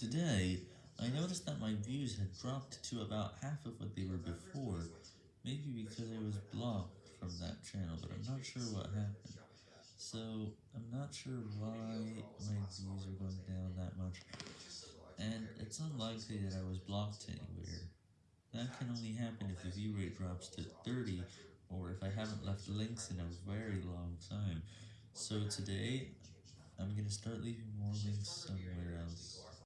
Today, I noticed that my views had dropped to about half of what they were before, maybe because I was blocked from that channel, but I'm not sure what happened. So, I'm not sure why my views are going down that much, and it's unlikely that I was blocked anywhere. That can only happen if the view rate drops to 30, or if I haven't left links in a very long time. So today, I'm gonna start leaving more links.